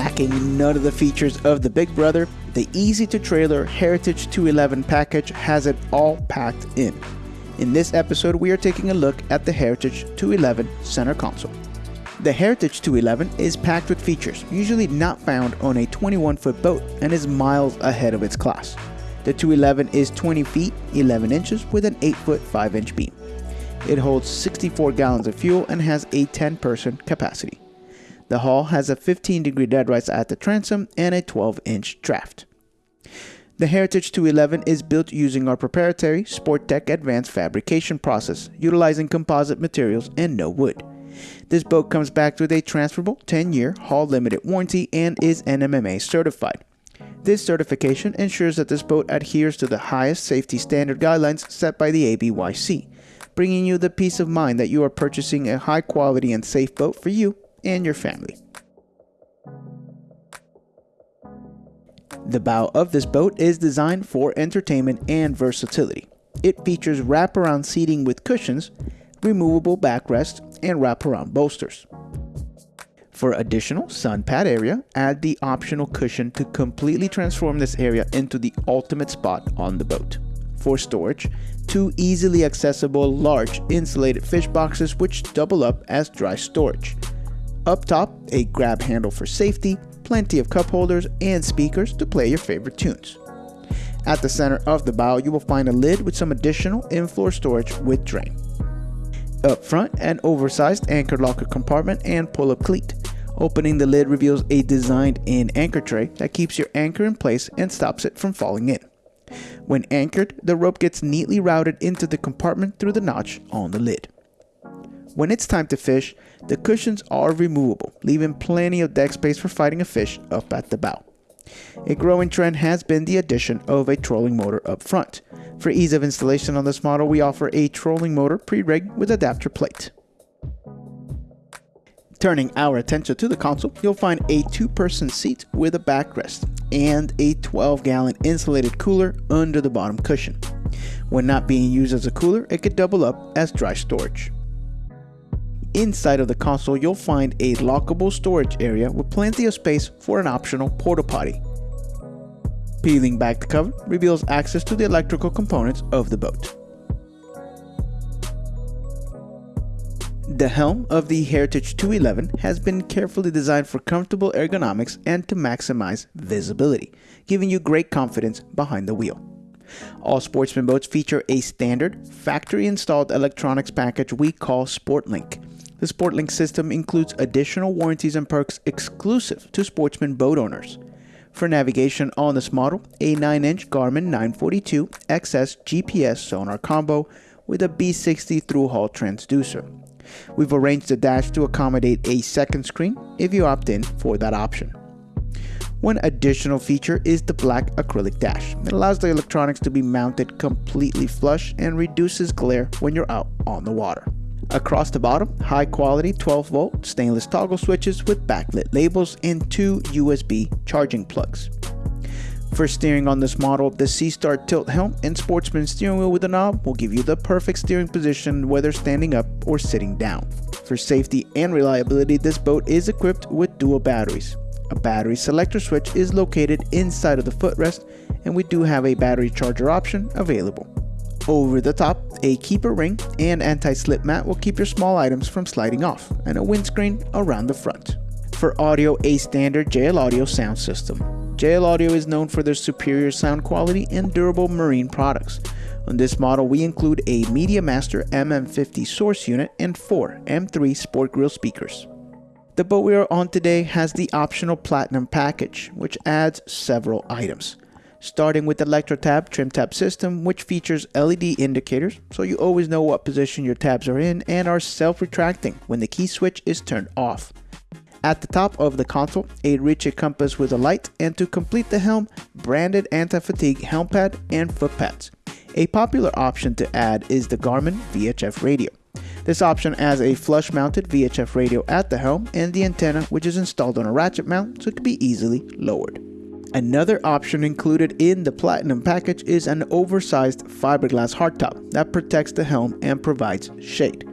Lacking none of the features of the big brother, the easy to trailer Heritage 211 package has it all packed in. In this episode, we are taking a look at the Heritage 211 center console. The Heritage 211 is packed with features usually not found on a 21 foot boat and is miles ahead of its class. The 211 is 20 feet 11 inches with an 8 foot 5 inch beam. It holds 64 gallons of fuel and has a 10 person capacity. The hull has a 15 degree deadrise at the transom and a 12 inch draft. The Heritage 211 is built using our proprietary Sporttech advanced fabrication process, utilizing composite materials and no wood. This boat comes back with a transferable 10 year hull limited warranty and is NMMA certified. This certification ensures that this boat adheres to the highest safety standard guidelines set by the ABYC, bringing you the peace of mind that you are purchasing a high quality and safe boat for you and your family. The bow of this boat is designed for entertainment and versatility. It features wraparound seating with cushions removable backrests, and wraparound bolsters. For additional sun pad area, add the optional cushion to completely transform this area into the ultimate spot on the boat. For storage, two easily accessible large insulated fish boxes which double up as dry storage. Up top, a grab handle for safety, plenty of cup holders and speakers to play your favorite tunes. At the center of the bow, you will find a lid with some additional in-floor storage with drain. Up front, an oversized anchor locker compartment and pull-up cleat. Opening the lid reveals a designed-in anchor tray that keeps your anchor in place and stops it from falling in. When anchored, the rope gets neatly routed into the compartment through the notch on the lid. When it's time to fish, the cushions are removable, leaving plenty of deck space for fighting a fish up at the bow. A growing trend has been the addition of a trolling motor up front. For ease of installation on this model, we offer a trolling motor pre-rig with adapter plate. Turning our attention to the console, you'll find a two-person seat with a backrest and a 12-gallon insulated cooler under the bottom cushion. When not being used as a cooler, it could double up as dry storage. Inside of the console, you'll find a lockable storage area with plenty of space for an optional porta potty. Peeling back the cover reveals access to the electrical components of the boat. The helm of the Heritage 211 has been carefully designed for comfortable ergonomics and to maximize visibility, giving you great confidence behind the wheel. All Sportsman boats feature a standard, factory-installed electronics package we call SportLink. The SportLink system includes additional warranties and perks exclusive to Sportsman boat owners. For navigation on this model, a 9-inch Garmin 942 XS GPS sonar combo with a B60 through-hull transducer. We've arranged the dash to accommodate a second screen if you opt in for that option. One additional feature is the black acrylic dash. It allows the electronics to be mounted completely flush and reduces glare when you're out on the water. Across the bottom, high quality 12 volt stainless toggle switches with backlit labels and two USB charging plugs. For steering on this model, the SeaStar tilt helm and Sportsman steering wheel with a knob will give you the perfect steering position whether standing up or sitting down. For safety and reliability, this boat is equipped with dual batteries. A battery selector switch is located inside of the footrest and we do have a battery charger option available. Over the top, a keeper ring and anti-slip mat will keep your small items from sliding off, and a windscreen around the front. For audio, a standard JL Audio sound system. JL Audio is known for their superior sound quality and durable marine products. On this model, we include a Media Master MM50 source unit and four M3 Sport Grill speakers. The boat we are on today has the optional Platinum package, which adds several items starting with the ElectroTab trim tab system, which features LED indicators, so you always know what position your tabs are in and are self-retracting when the key switch is turned off. At the top of the console, a Ritchie compass with a light, and to complete the helm, branded anti-fatigue helm pad and foot pads. A popular option to add is the Garmin VHF radio. This option adds a flush mounted VHF radio at the helm and the antenna which is installed on a ratchet mount so it can be easily lowered. Another option included in the Platinum package is an oversized fiberglass hardtop that protects the helm and provides shade.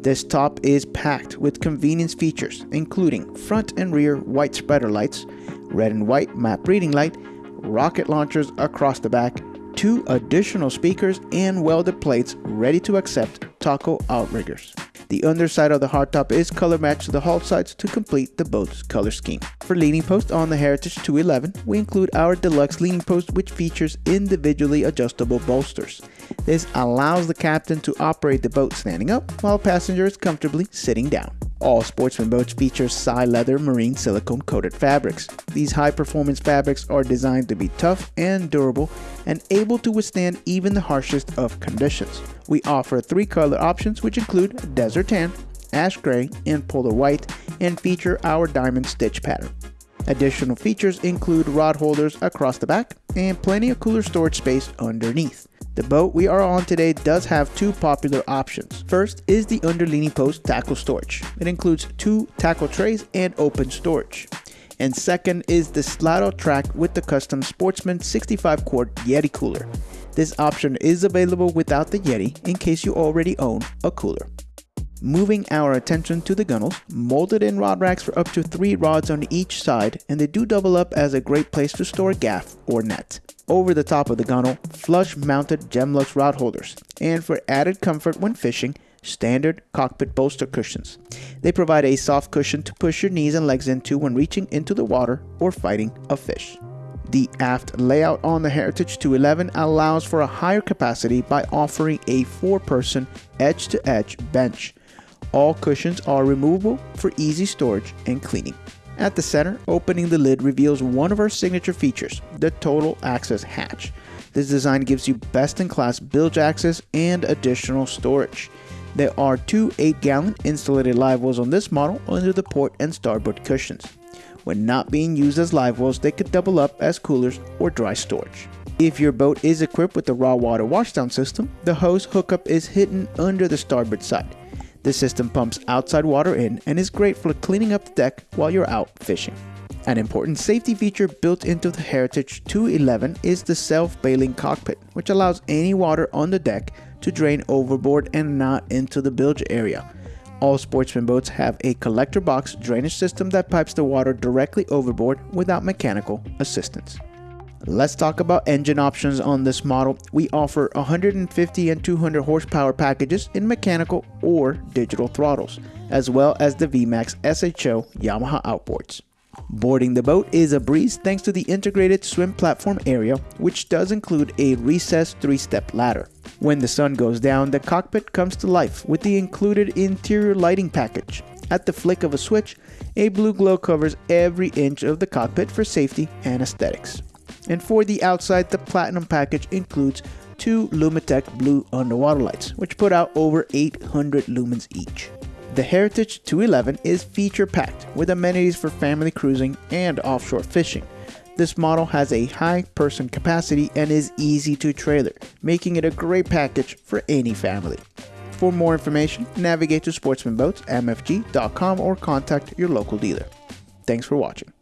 This top is packed with convenience features, including front and rear white spreader lights, red and white map reading light, rocket launchers across the back, two additional speakers, and welded plates ready to accept taco outriggers. The underside of the hardtop is color matched to the hull sides to complete the boat's color scheme. For leaning post on the Heritage 211, we include our deluxe leaning post which features individually adjustable bolsters. This allows the captain to operate the boat standing up while passengers comfortably sitting down. All Sportsman boats feature Sileather marine silicone coated fabrics. These high performance fabrics are designed to be tough and durable and able to withstand even the harshest of conditions. We offer three color options which include desert tan, ash gray, and polar white and feature our diamond stitch pattern. Additional features include rod holders across the back and plenty of cooler storage space underneath. The boat we are on today does have two popular options. First is the underleaning post tackle storage. It includes two tackle trays and open storage. And second is the slide track with the custom Sportsman 65 quart Yeti cooler. This option is available without the Yeti in case you already own a cooler. Moving our attention to the gunnels, molded in rod racks for up to 3 rods on each side and they do double up as a great place to store gaff or net over the top of the gunnel, flush mounted Gemlux rod holders, and for added comfort when fishing, standard cockpit bolster cushions. They provide a soft cushion to push your knees and legs into when reaching into the water or fighting a fish. The aft layout on the Heritage 211 allows for a higher capacity by offering a four-person edge-to-edge bench. All cushions are removable for easy storage and cleaning. At the center, opening the lid reveals one of our signature features, the Total Access Hatch. This design gives you best-in-class bilge access and additional storage. There are two 8-gallon insulated live wells on this model under the port and starboard cushions. When not being used as live wells, they could double up as coolers or dry storage. If your boat is equipped with the raw water washdown system, the hose hookup is hidden under the starboard side. This system pumps outside water in and is great for cleaning up the deck while you're out fishing. An important safety feature built into the Heritage 211 is the self-bailing cockpit, which allows any water on the deck to drain overboard and not into the bilge area. All sportsman boats have a collector box drainage system that pipes the water directly overboard without mechanical assistance. Let's talk about engine options on this model. We offer 150 and 200 horsepower packages in mechanical or digital throttles, as well as the VMAX SHO Yamaha outboards. Boarding the boat is a breeze thanks to the integrated swim platform area, which does include a recessed three-step ladder. When the sun goes down, the cockpit comes to life with the included interior lighting package. At the flick of a switch, a blue glow covers every inch of the cockpit for safety and aesthetics. And for the outside, the Platinum package includes two Lumitec blue underwater lights, which put out over 800 lumens each. The Heritage 211 is feature packed with amenities for family cruising and offshore fishing. This model has a high person capacity and is easy to trailer, making it a great package for any family. For more information, navigate to sportsmanboatsmfg.com or contact your local dealer. Thanks for watching.